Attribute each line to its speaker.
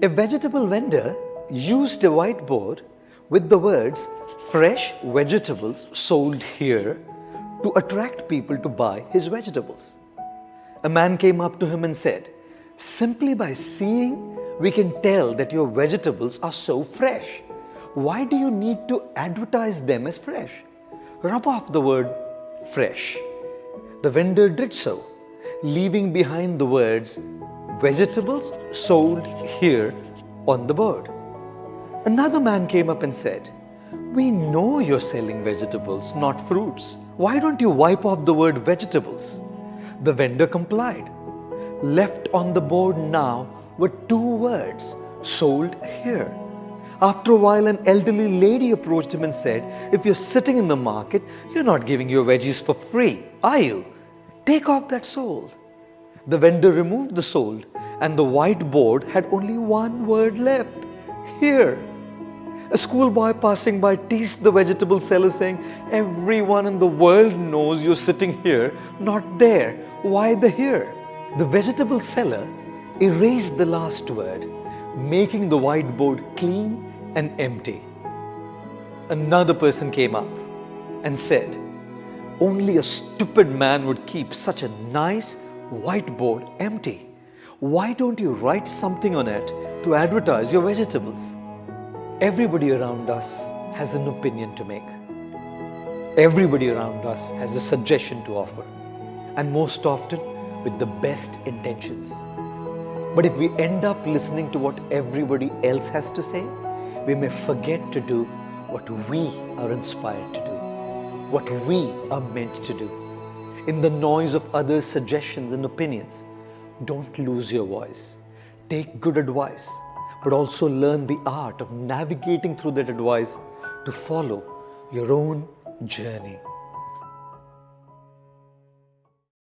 Speaker 1: A vegetable vendor used a whiteboard with the words fresh vegetables sold here to attract people to buy his vegetables. A man came up to him and said, Simply by seeing, we can tell that your vegetables are so fresh. Why do you need to advertise them as fresh? Rub off the word fresh. The vendor did so, leaving behind the words vegetables sold here on the board. Another man came up and said, We know you're selling vegetables, not fruits. Why don't you wipe off the word vegetables? The vendor complied. Left on the board now were two words sold here. After a while, an elderly lady approached him and said, If you're sitting in the market, you're not giving your veggies for free, are you? Take off that sold. The vendor removed the sold, and the white board had only one word left here. A schoolboy passing by teased the vegetable seller saying, Everyone in the world knows you're sitting here, not there. Why the here? The vegetable seller erased the last word, making the whiteboard clean and empty. Another person came up and said, Only a stupid man would keep such a nice whiteboard empty. Why don't you write something on it to advertise your vegetables? Everybody around us has an opinion to make. Everybody around us has a suggestion to offer, and most often with the best intentions. But if we end up listening to what everybody else has to say, we may forget to do what we are inspired to do, what we are meant to do. In the noise of others' suggestions and opinions, don't lose your voice. Take good advice, but also learn the art of navigating through that advice to follow your own journey.